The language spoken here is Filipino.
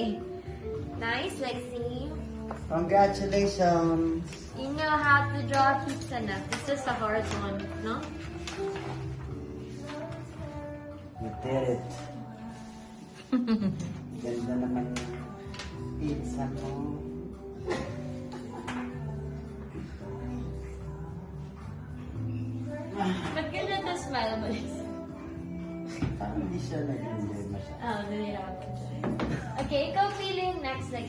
Nice, Lexi. Congratulations! You know how to draw pizza na. This is a hard one, no? You did it. Ganda naman pizza mo. Ba't ganyan na smile mo? Parang hindi siya nag-enjoy masyado. Oh, nahihirapan siya. cake or feeling? Next slide.